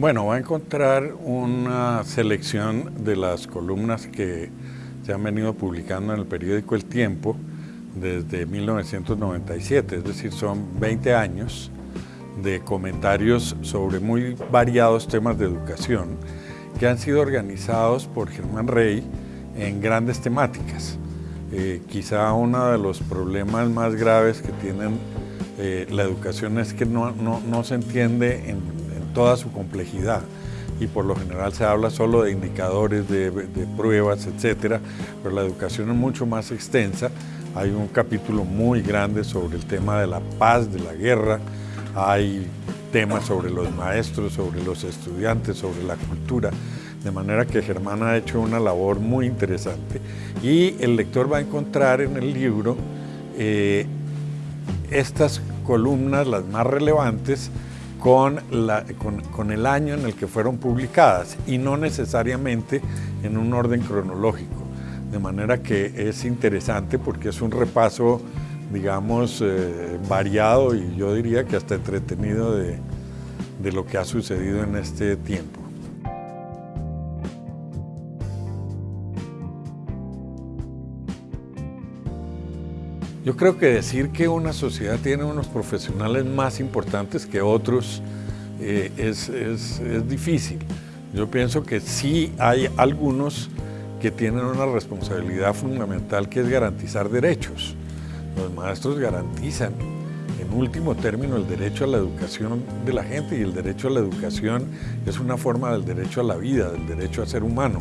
Bueno, va a encontrar una selección de las columnas que se han venido publicando en el periódico El Tiempo desde 1997, es decir, son 20 años de comentarios sobre muy variados temas de educación que han sido organizados por Germán Rey en grandes temáticas. Eh, quizá uno de los problemas más graves que tienen eh, la educación es que no, se entiende en toda su complejidad y por lo general se habla solo de indicadores, de, pruebas, etcétera, pero la educación es mucho más extensa. Hay un capítulo muy grande sobre el tema de la paz, de la guerra, hay temas sobre los maestros, sobre los estudiantes, sobre la cultura, de manera que Germán ha hecho una labor muy interesante. Y el lector va a encontrar en el libro eh, estas columnas, las más relevantes, con, con, el año en el que fueron publicadas y no necesariamente en un orden cronológico. De manera que es interesante porque es un repaso, digamos, eh, variado y yo diría que hasta entretenido de, de lo que ha sucedido en este tiempo. Yo creo que decir que una sociedad tiene unos profesionales más importantes que otros eh, es, difícil. Yo pienso que sí hay algunos que tienen una responsabilidad fundamental que es garantizar derechos. Los maestros garantizan en último término el derecho a la educación de la gente y el derecho a la educación es una forma del derecho a la vida, del derecho a ser humano.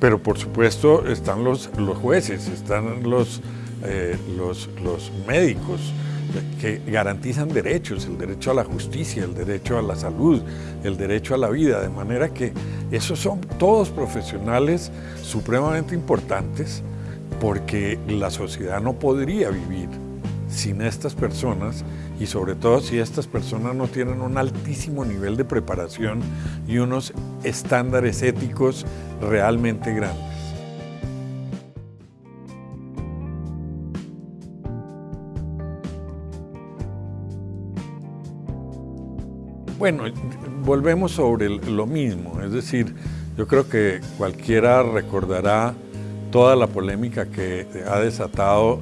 Pero por supuesto están los, los jueces, están los eh, los, los médicos que garantizan derechos, el derecho a la justicia, el derecho a la salud, el derecho a la vida, de manera que esos son todos profesionales supremamente importantes porque la sociedad no podría vivir sin estas personas y sobre todo si estas personas no tienen un altísimo nivel de preparación y unos estándares éticos realmente grandes. Bueno, volvemos sobre lo mismo, es decir, yo creo que cualquiera recordará toda la polémica que ha desatado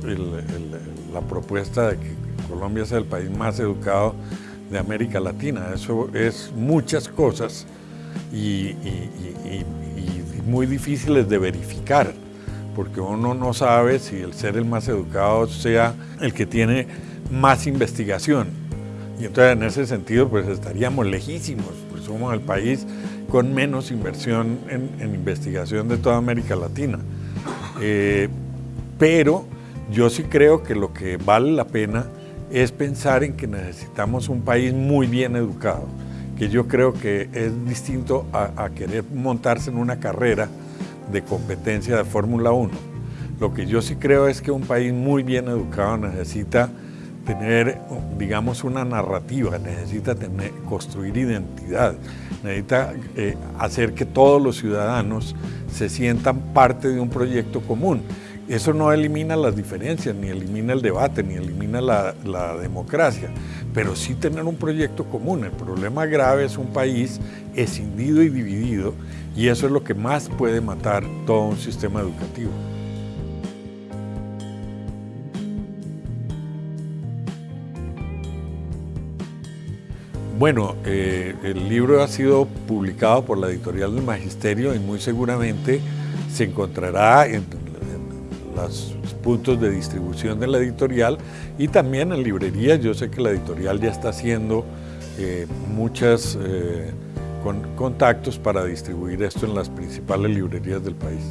la propuesta de que Colombia sea el país más educado de América Latina. Eso es muchas cosas y, muy difíciles de verificar, porque uno no sabe si el ser el más educado sea el que tiene más investigación. Y entonces en ese sentido pues estaríamos lejísimos, pues somos el país con menos inversión en, investigación de toda América Latina. Eh, pero yo sí creo que lo que vale la pena es pensar en que necesitamos un país muy bien educado, que yo creo que es distinto a, a querer montarse en una carrera de competencia de Fórmula 1. Lo que yo sí creo es que un país muy bien educado necesita tener, digamos, una narrativa, necesita construir identidad, necesita eh, hacer que todos los ciudadanos se sientan parte de un proyecto común. Eso no elimina las diferencias, ni elimina el debate, ni elimina la, la democracia, pero sí tener un proyecto común. El problema grave es un país escindido y dividido, y eso es lo que más puede matar todo un sistema educativo. Bueno, eh, el libro ha sido publicado por la editorial del Magisterio y muy seguramente se encontrará en, los puntos de distribución de la editorial y también en librerías. Yo sé que la editorial ya está haciendo eh, muchos eh, contactos para distribuir esto en las principales librerías del país.